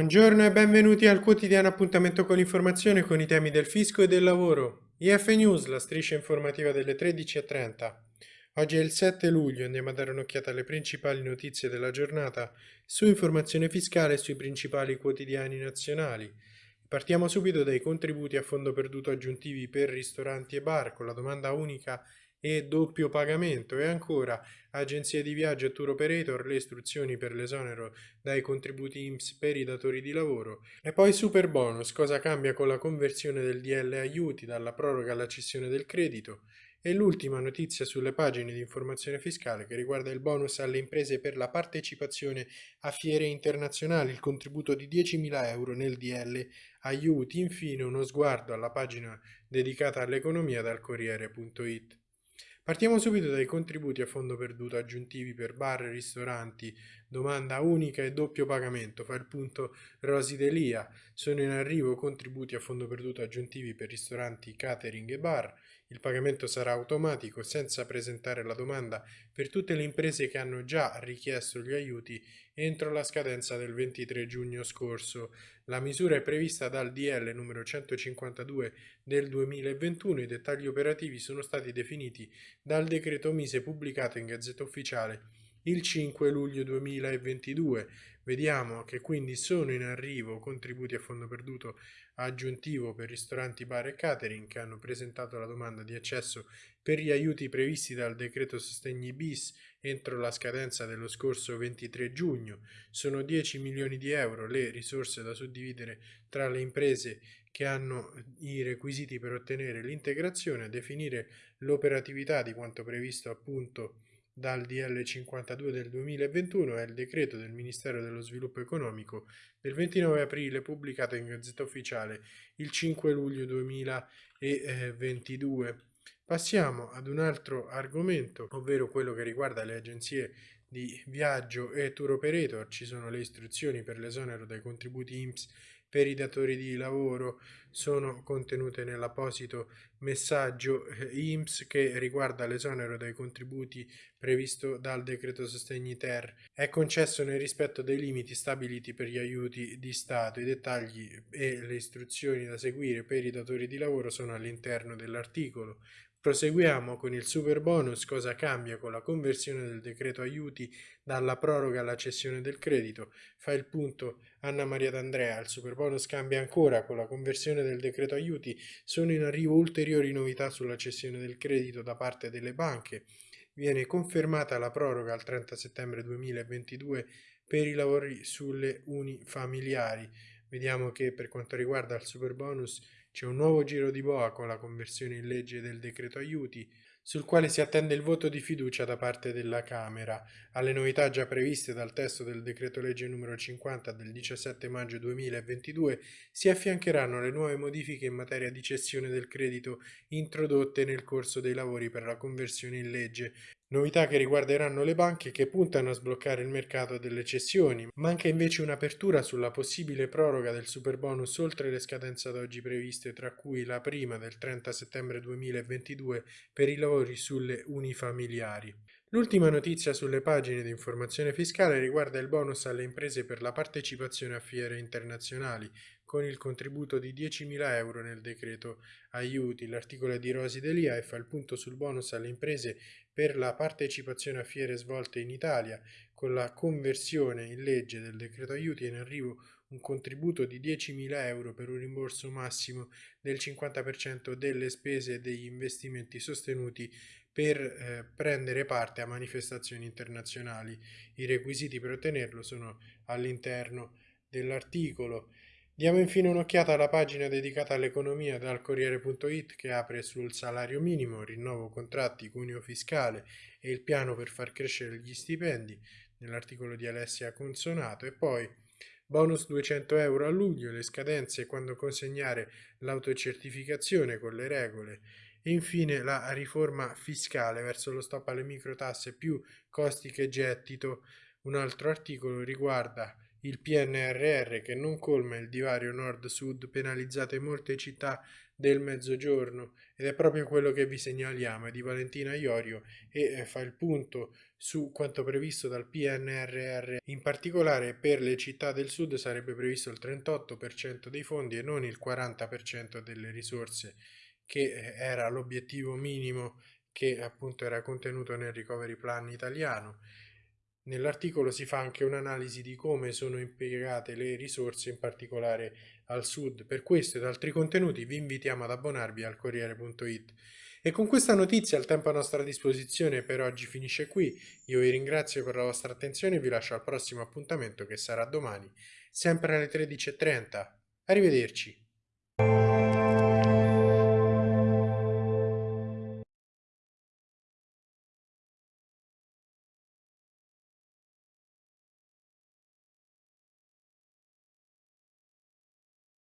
Buongiorno e benvenuti al quotidiano appuntamento con l'informazione con i temi del fisco e del lavoro. IF News, la striscia informativa delle 13.30. Oggi è il 7 luglio, andiamo a dare un'occhiata alle principali notizie della giornata su informazione fiscale e sui principali quotidiani nazionali. Partiamo subito dai contributi a fondo perduto aggiuntivi per ristoranti e bar con la domanda unica e doppio pagamento. E ancora agenzie di viaggio e tour operator le istruzioni per l'esonero dai contributi IMSS per i datori di lavoro. E poi super bonus cosa cambia con la conversione del DL aiuti dalla proroga alla cessione del credito? E l'ultima notizia sulle pagine di informazione fiscale che riguarda il bonus alle imprese per la partecipazione a fiere internazionali, il contributo di 10.000 euro nel DL aiuti, infine uno sguardo alla pagina dedicata all'economia dal Corriere.it. Partiamo subito dai contributi a fondo perduto aggiuntivi per bar ristoranti, domanda unica e doppio pagamento, fa il punto Rosi Delia, sono in arrivo contributi a fondo perduto aggiuntivi per ristoranti, catering e bar, il pagamento sarà automatico senza presentare la domanda per tutte le imprese che hanno già richiesto gli aiuti entro la scadenza del 23 giugno scorso. La misura è prevista dal DL numero 152 del 2021. I dettagli operativi sono stati definiti dal decreto Mise pubblicato in Gazzetta Ufficiale il 5 luglio 2022. Vediamo che quindi sono in arrivo contributi a fondo perduto aggiuntivo per ristoranti, bar e catering che hanno presentato la domanda di accesso per gli aiuti previsti dal decreto sostegni bis entro la scadenza dello scorso 23 giugno. Sono 10 milioni di euro le risorse da suddividere tra le imprese che hanno i requisiti per ottenere l'integrazione, definire l'operatività di quanto previsto appunto dal DL 52 del 2021 è il decreto del Ministero dello Sviluppo Economico del 29 aprile pubblicato in Gazzetta Ufficiale il 5 luglio 2022. Passiamo ad un altro argomento, ovvero quello che riguarda le agenzie di viaggio e tour operator. Ci sono le istruzioni per l'esonero dai contributi IMSS per i datori di lavoro sono contenute nell'apposito messaggio eh, IMSS che riguarda l'esonero dai contributi previsto dal decreto sostegni ter. È concesso nel rispetto dei limiti stabiliti per gli aiuti di Stato. I dettagli e le istruzioni da seguire per i datori di lavoro sono all'interno dell'articolo. Proseguiamo con il super bonus, cosa cambia con la conversione del decreto aiuti dalla proroga alla cessione del credito. Fa il punto Anna Maria D'Andrea, il super bonus cambia ancora con la conversione del decreto aiuti, sono in arrivo ulteriori novità sulla cessione del credito da parte delle banche. Viene confermata la proroga al 30 settembre 2022 per i lavori sulle unifamiliari. Vediamo che per quanto riguarda il super bonus c'è un nuovo giro di boa con la conversione in legge del decreto aiuti, sul quale si attende il voto di fiducia da parte della Camera. Alle novità già previste dal testo del decreto legge numero 50 del 17 maggio 2022 si affiancheranno le nuove modifiche in materia di cessione del credito introdotte nel corso dei lavori per la conversione in legge, Novità che riguarderanno le banche che puntano a sbloccare il mercato delle cessioni. Manca invece un'apertura sulla possibile proroga del superbonus oltre le scadenze ad oggi previste, tra cui la prima del 30 settembre 2022 per i lavori sulle unifamiliari. L'ultima notizia sulle pagine di informazione fiscale riguarda il bonus alle imprese per la partecipazione a fiere internazionali, con il contributo di 10.000 euro nel decreto aiuti. L'articolo di Rosi Delia e fa il punto sul bonus alle imprese per la partecipazione a fiere svolte in Italia. Con la conversione in legge del decreto aiuti è in arrivo un contributo di 10.000 euro per un rimborso massimo del 50% delle spese e degli investimenti sostenuti per eh, prendere parte a manifestazioni internazionali. I requisiti per ottenerlo sono all'interno dell'articolo. Diamo infine un'occhiata alla pagina dedicata all'economia dal Corriere.it che apre sul salario minimo, rinnovo contratti, cuneo fiscale e il piano per far crescere gli stipendi nell'articolo di Alessia Consonato e poi bonus 200 euro a luglio, le scadenze quando consegnare l'autocertificazione con le regole e infine la riforma fiscale verso lo stop alle microtasse più costi che gettito. Un altro articolo riguarda il PNRR che non colma il divario nord-sud penalizzate molte città del mezzogiorno ed è proprio quello che vi segnaliamo, è di Valentina Iorio e eh, fa il punto su quanto previsto dal PNRR. In particolare per le città del sud sarebbe previsto il 38% dei fondi e non il 40% delle risorse che eh, era l'obiettivo minimo che appunto era contenuto nel recovery plan italiano. Nell'articolo si fa anche un'analisi di come sono impiegate le risorse, in particolare al sud. Per questo ed altri contenuti vi invitiamo ad abbonarvi al Corriere.it. E con questa notizia il tempo a nostra disposizione per oggi finisce qui. Io vi ringrazio per la vostra attenzione e vi lascio al prossimo appuntamento che sarà domani, sempre alle 13.30. Arrivederci.